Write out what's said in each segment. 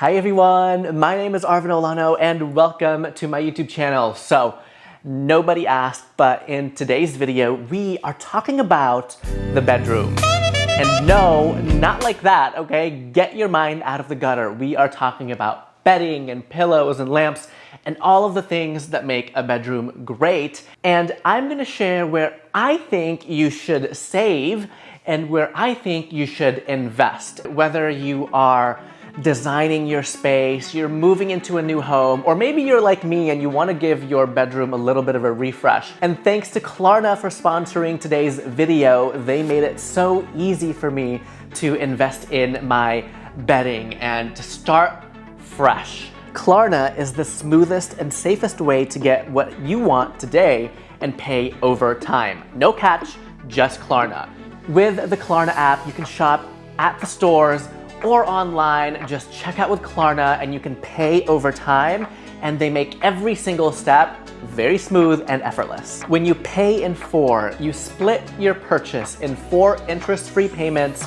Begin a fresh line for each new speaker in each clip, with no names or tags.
Hi everyone, my name is Arvin Olano and welcome to my YouTube channel. So, nobody asked, but in today's video, we are talking about the bedroom. And no, not like that, okay? Get your mind out of the gutter. We are talking about bedding and pillows and lamps and all of the things that make a bedroom great. And I'm gonna share where I think you should save and where I think you should invest. Whether you are designing your space, you're moving into a new home, or maybe you're like me and you want to give your bedroom a little bit of a refresh. And thanks to Klarna for sponsoring today's video, they made it so easy for me to invest in my bedding and to start fresh. Klarna is the smoothest and safest way to get what you want today and pay over time. No catch, just Klarna. With the Klarna app, you can shop at the stores or online, just check out with Klarna and you can pay over time and they make every single step very smooth and effortless. When you pay in four, you split your purchase in four interest-free payments,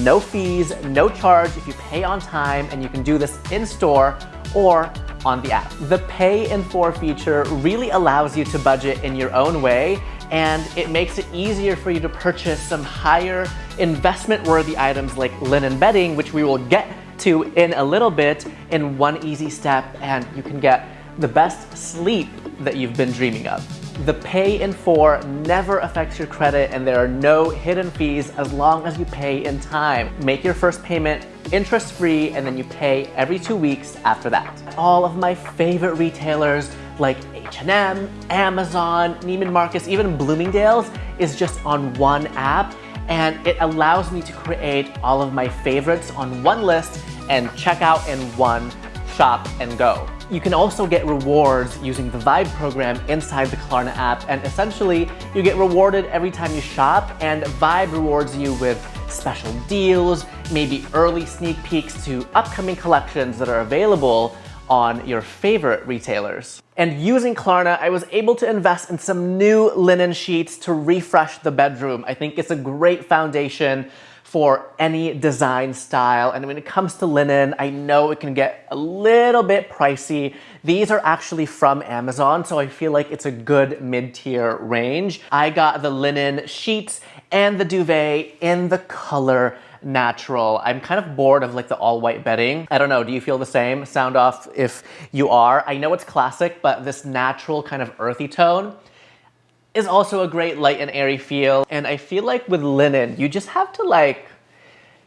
no fees, no charge if you pay on time, and you can do this in-store or on the app. The pay in four feature really allows you to budget in your own way and it makes it easier for you to purchase some higher investment worthy items like linen bedding, which we will get to in a little bit in one easy step and you can get the best sleep that you've been dreaming of. The pay in four never affects your credit and there are no hidden fees as long as you pay in time. Make your first payment interest free and then you pay every two weeks after that. All of my favorite retailers like H&M, Amazon, Neiman Marcus, even Bloomingdale's is just on one app and it allows me to create all of my favorites on one list and check out in one shop and go. You can also get rewards using the Vibe program inside the Klarna app and essentially you get rewarded every time you shop and Vibe rewards you with special deals, maybe early sneak peeks to upcoming collections that are available on your favorite retailers. And using Klarna, I was able to invest in some new linen sheets to refresh the bedroom. I think it's a great foundation for any design style. And when it comes to linen, I know it can get a little bit pricey. These are actually from Amazon, so I feel like it's a good mid-tier range. I got the linen sheets and the duvet in the color natural. I'm kind of bored of like the all white bedding. I don't know, do you feel the same? Sound off if you are. I know it's classic, but this natural kind of earthy tone is also a great light and airy feel. And I feel like with linen, you just have to like,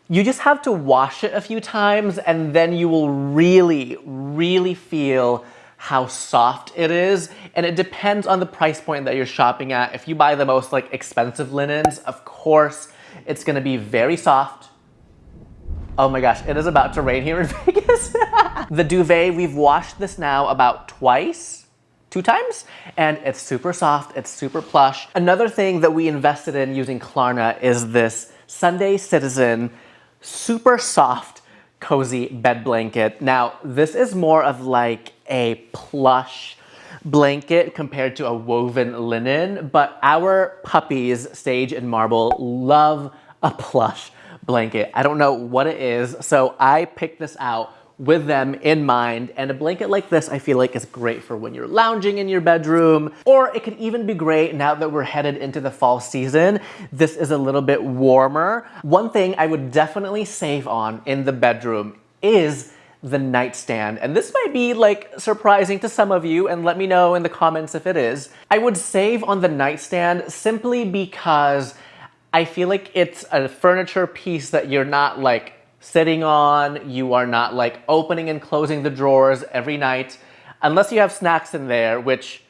you just have to wash it a few times and then you will really, really feel how soft it is. And it depends on the price point that you're shopping at. If you buy the most like expensive linens, of course, it's gonna be very soft. Oh my gosh, it is about to rain here in Vegas. the duvet, we've washed this now about twice two times and it's super soft, it's super plush. Another thing that we invested in using Klarna is this Sunday Citizen super soft cozy bed blanket. Now this is more of like a plush blanket compared to a woven linen, but our puppies, Sage and Marble, love a plush blanket. I don't know what it is, so I picked this out with them in mind. And a blanket like this, I feel like is great for when you're lounging in your bedroom, or it could even be great now that we're headed into the fall season. This is a little bit warmer. One thing I would definitely save on in the bedroom is the nightstand. And this might be like surprising to some of you and let me know in the comments if it is. I would save on the nightstand simply because I feel like it's a furniture piece that you're not like sitting on, you are not like opening and closing the drawers every night, unless you have snacks in there, which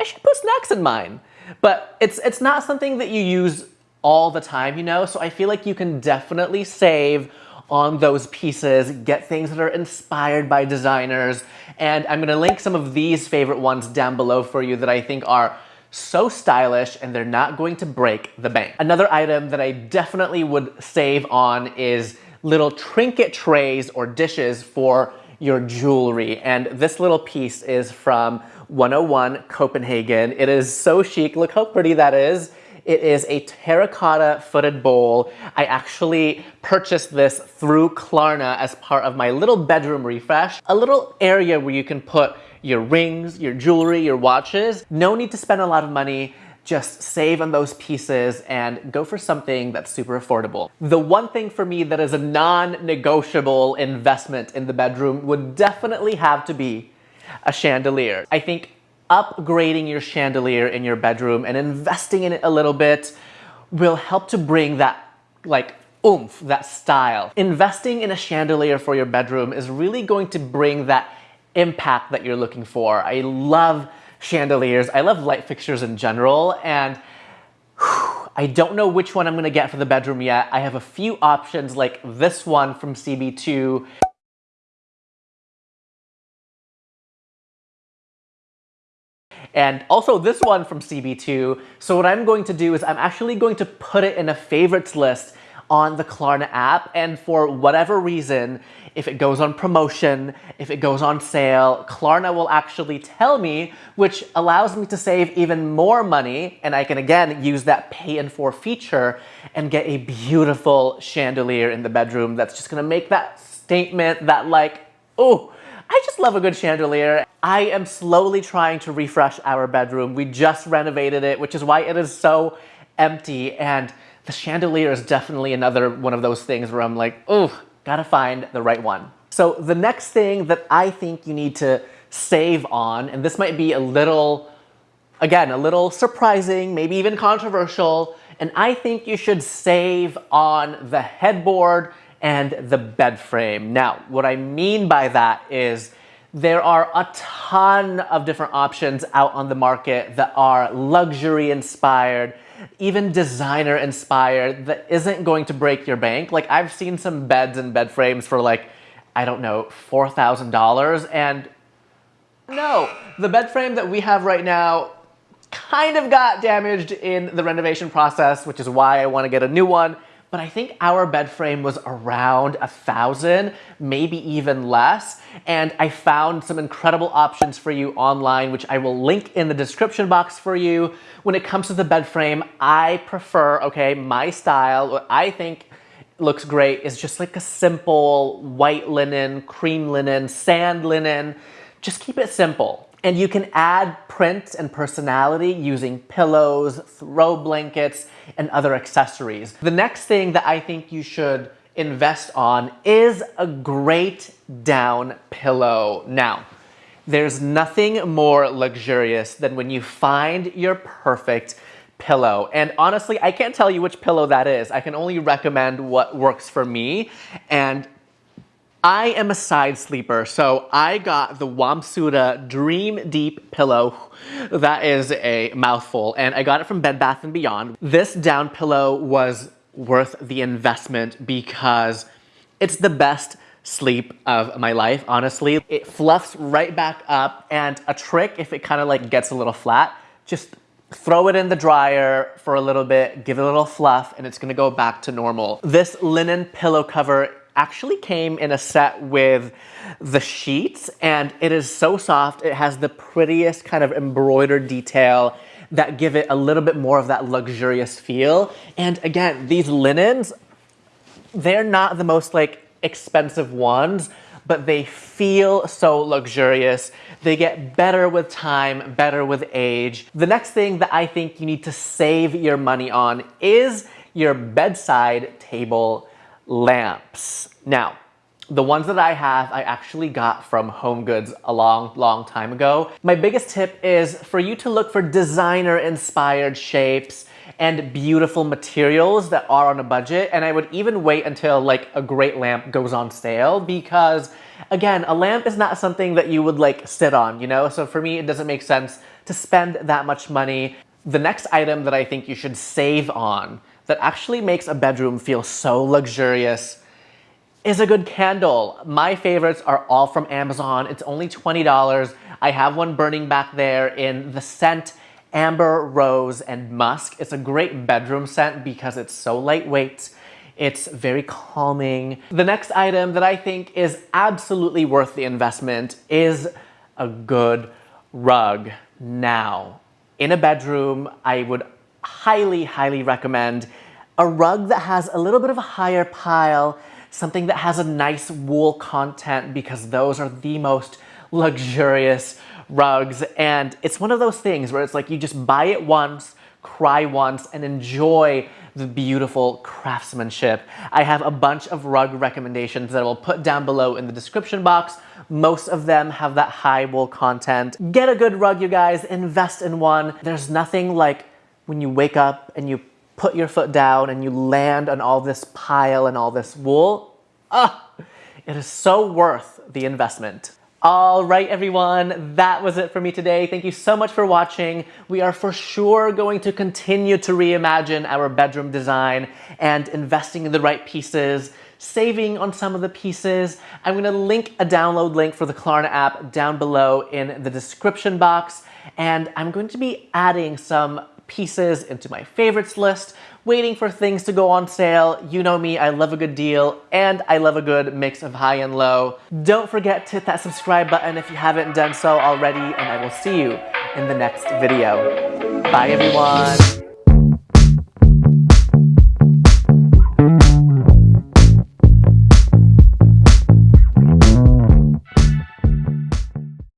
I should put snacks in mine. But it's, it's not something that you use all the time, you know? So I feel like you can definitely save on those pieces, get things that are inspired by designers. And I'm gonna link some of these favorite ones down below for you that I think are so stylish and they're not going to break the bank. Another item that I definitely would save on is little trinket trays or dishes for your jewelry. And this little piece is from 101 Copenhagen. It is so chic. Look how pretty that is. It is a terracotta footed bowl. I actually purchased this through Klarna as part of my little bedroom refresh. A little area where you can put your rings, your jewelry, your watches. No need to spend a lot of money just save on those pieces and go for something that's super affordable. The one thing for me that is a non-negotiable investment in the bedroom would definitely have to be a chandelier. I think upgrading your chandelier in your bedroom and investing in it a little bit will help to bring that like oomph, that style. Investing in a chandelier for your bedroom is really going to bring that impact that you're looking for. I love chandeliers. I love light fixtures in general and whew, I don't know which one I'm gonna get for the bedroom yet. I have a few options like this one from CB2 and also this one from CB2. So what I'm going to do is I'm actually going to put it in a favorites list on the Klarna app and for whatever reason, if it goes on promotion, if it goes on sale, Klarna will actually tell me, which allows me to save even more money and I can again use that pay in four feature and get a beautiful chandelier in the bedroom that's just gonna make that statement that like, oh, I just love a good chandelier. I am slowly trying to refresh our bedroom. We just renovated it, which is why it is so empty and the chandelier is definitely another one of those things where I'm like, oh, gotta find the right one. So the next thing that I think you need to save on, and this might be a little, again, a little surprising, maybe even controversial, and I think you should save on the headboard and the bed frame. Now, what I mean by that is there are a ton of different options out on the market that are luxury inspired, even designer inspired that isn't going to break your bank. Like I've seen some beds and bed frames for like, I don't know, $4,000 and no, the bed frame that we have right now kind of got damaged in the renovation process, which is why I want to get a new one but I think our bed frame was around a thousand, maybe even less. And I found some incredible options for you online, which I will link in the description box for you. When it comes to the bed frame, I prefer, okay, my style, what I think looks great is just like a simple white linen, cream linen, sand linen. Just keep it simple. And you can add print and personality using pillows, throw blankets, and other accessories. The next thing that I think you should invest on is a great down pillow. Now, there's nothing more luxurious than when you find your perfect pillow. And honestly, I can't tell you which pillow that is. I can only recommend what works for me. And I am a side sleeper, so I got the Wamsutta Dream Deep Pillow. That is a mouthful, and I got it from Bed Bath & Beyond. This down pillow was worth the investment because it's the best sleep of my life, honestly. It fluffs right back up, and a trick, if it kind of like gets a little flat, just throw it in the dryer for a little bit, give it a little fluff, and it's gonna go back to normal. This linen pillow cover actually came in a set with the sheets and it is so soft. It has the prettiest kind of embroidered detail that give it a little bit more of that luxurious feel. And again, these linens, they're not the most like expensive ones, but they feel so luxurious. They get better with time, better with age. The next thing that I think you need to save your money on is your bedside table lamps. Now, the ones that I have, I actually got from Home Goods a long, long time ago. My biggest tip is for you to look for designer inspired shapes and beautiful materials that are on a budget. And I would even wait until like a great lamp goes on sale because again, a lamp is not something that you would like sit on, you know? So for me, it doesn't make sense to spend that much money. The next item that I think you should save on that actually makes a bedroom feel so luxurious is a good candle. My favorites are all from Amazon. It's only $20. I have one burning back there in the scent Amber Rose and Musk. It's a great bedroom scent because it's so lightweight. It's very calming. The next item that I think is absolutely worth the investment is a good rug. Now, in a bedroom, I would highly, highly recommend a rug that has a little bit of a higher pile, something that has a nice wool content because those are the most luxurious rugs. And it's one of those things where it's like you just buy it once, cry once, and enjoy the beautiful craftsmanship. I have a bunch of rug recommendations that I will put down below in the description box. Most of them have that high wool content. Get a good rug, you guys. Invest in one. There's nothing like when you wake up and you put your foot down and you land on all this pile and all this wool. Ah, it is so worth the investment. All right, everyone, that was it for me today. Thank you so much for watching. We are for sure going to continue to reimagine our bedroom design and investing in the right pieces, saving on some of the pieces. I'm gonna link a download link for the Klarna app down below in the description box. And I'm going to be adding some pieces into my favorites list, waiting for things to go on sale. You know me, I love a good deal and I love a good mix of high and low. Don't forget to hit that subscribe button if you haven't done so already and I will see you in the next video. Bye everyone.